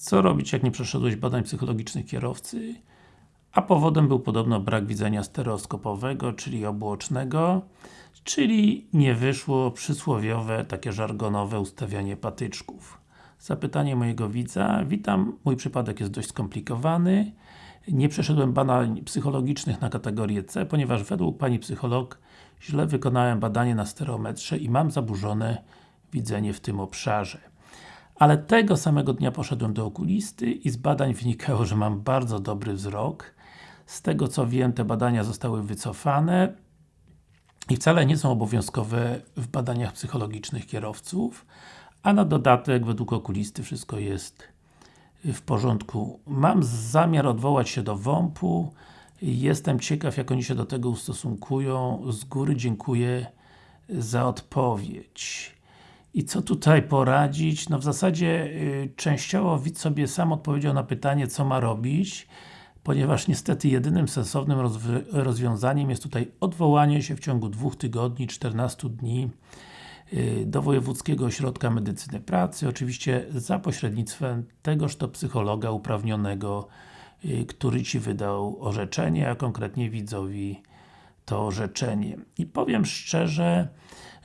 Co robić, jak nie przeszedłeś badań psychologicznych kierowcy? A powodem był podobno brak widzenia stereoskopowego, czyli obuocznego, czyli nie wyszło przysłowiowe, takie żargonowe ustawianie patyczków. Zapytanie mojego widza. Witam, mój przypadek jest dość skomplikowany. Nie przeszedłem badań psychologicznych na kategorię C, ponieważ według Pani psycholog źle wykonałem badanie na stereometrze i mam zaburzone widzenie w tym obszarze. Ale tego samego dnia poszedłem do okulisty i z badań wynikało, że mam bardzo dobry wzrok. Z tego co wiem, te badania zostały wycofane i wcale nie są obowiązkowe w badaniach psychologicznych kierowców, a na dodatek, według okulisty, wszystko jest w porządku. Mam zamiar odwołać się do WOMP-u. Jestem ciekaw, jak oni się do tego ustosunkują. Z góry dziękuję za odpowiedź. I co tutaj poradzić? No w zasadzie y, częściowo widz sobie sam odpowiedział na pytanie, co ma robić, ponieważ niestety jedynym sensownym rozwiązaniem jest tutaj odwołanie się w ciągu dwóch tygodni, 14 dni y, do Wojewódzkiego Ośrodka Medycyny Pracy, oczywiście za pośrednictwem tegoż to psychologa uprawnionego, y, który Ci wydał orzeczenie, a konkretnie widzowi to orzeczenie. I powiem szczerze,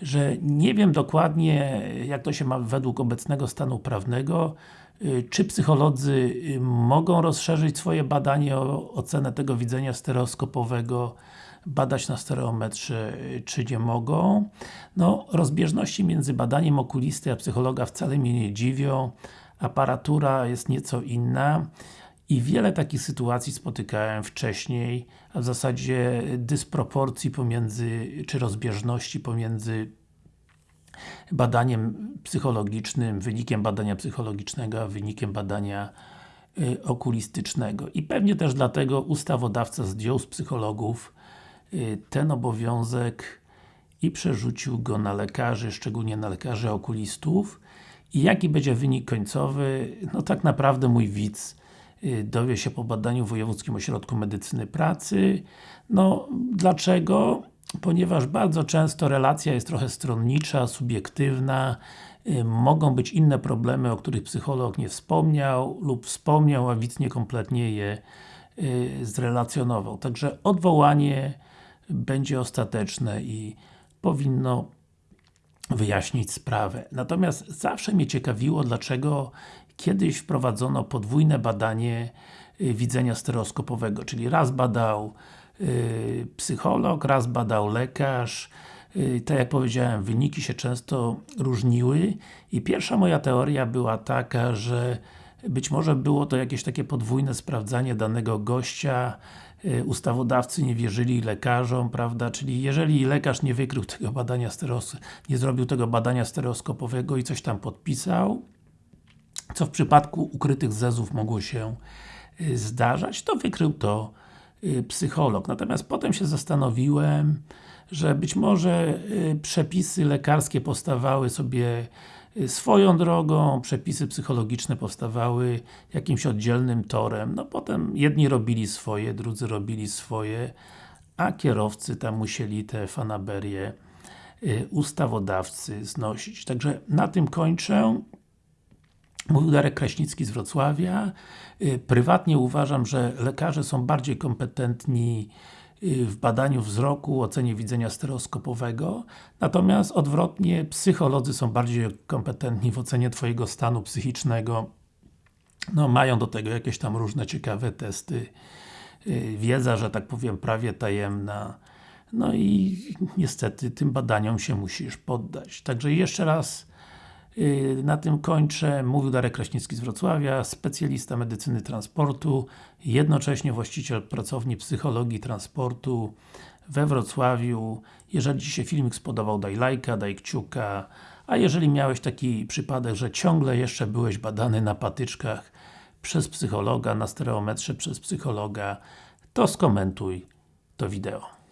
że nie wiem dokładnie, jak to się ma według obecnego stanu prawnego, y, czy psycholodzy y, mogą rozszerzyć swoje badanie o ocenę tego widzenia stereoskopowego, badać na stereometrze, y, czy nie mogą. No, rozbieżności między badaniem okulisty a psychologa wcale mnie nie dziwią. Aparatura jest nieco inna i wiele takich sytuacji spotykałem wcześniej, a w zasadzie dysproporcji pomiędzy, czy rozbieżności pomiędzy badaniem psychologicznym, wynikiem badania psychologicznego, a wynikiem badania y, okulistycznego. I pewnie też dlatego ustawodawca zdjął z psychologów y, ten obowiązek i przerzucił go na lekarzy, szczególnie na lekarzy okulistów. I jaki będzie wynik końcowy? No tak naprawdę mój widz dowie się po badaniu w Wojewódzkim Ośrodku Medycyny Pracy. No, dlaczego? Ponieważ bardzo często relacja jest trochę stronnicza, subiektywna, y, mogą być inne problemy, o których psycholog nie wspomniał lub wspomniał, a widz niekompletnie je y, zrelacjonował. Także odwołanie będzie ostateczne i powinno wyjaśnić sprawę. Natomiast zawsze mnie ciekawiło, dlaczego kiedyś wprowadzono podwójne badanie y, widzenia stereoskopowego, czyli raz badał y, psycholog, raz badał lekarz, y, tak jak powiedziałem, wyniki się często różniły i pierwsza moja teoria była taka, że być może było to jakieś takie podwójne sprawdzanie danego gościa, ustawodawcy nie wierzyli lekarzom, prawda, czyli jeżeli lekarz nie wykrył tego badania nie zrobił tego badania stereoskopowego i coś tam podpisał, co w przypadku ukrytych zezów mogło się y, zdarzać, to wykrył to y, psycholog. Natomiast potem się zastanowiłem, że być może y, przepisy lekarskie powstawały sobie swoją drogą, przepisy psychologiczne powstawały jakimś oddzielnym torem. No potem jedni robili swoje, drudzy robili swoje, a kierowcy tam musieli te fanaberie ustawodawcy znosić. Także na tym kończę. Mówił Darek Kraśnicki z Wrocławia. Y, prywatnie uważam, że lekarze są bardziej kompetentni y, w badaniu wzroku, ocenie widzenia stereoskopowego, natomiast odwrotnie, psycholodzy są bardziej kompetentni w ocenie Twojego stanu psychicznego. No, mają do tego jakieś tam różne ciekawe testy. Y, wiedza, że tak powiem, prawie tajemna. No i niestety tym badaniom się musisz poddać. Także jeszcze raz na tym kończę. Mówił Darek Kraśnicki z Wrocławia, specjalista medycyny transportu, jednocześnie właściciel pracowni psychologii transportu we Wrocławiu. Jeżeli Ci się filmik spodobał, daj lajka, daj kciuka, a jeżeli miałeś taki przypadek, że ciągle jeszcze byłeś badany na patyczkach przez psychologa, na stereometrze przez psychologa, to skomentuj to wideo.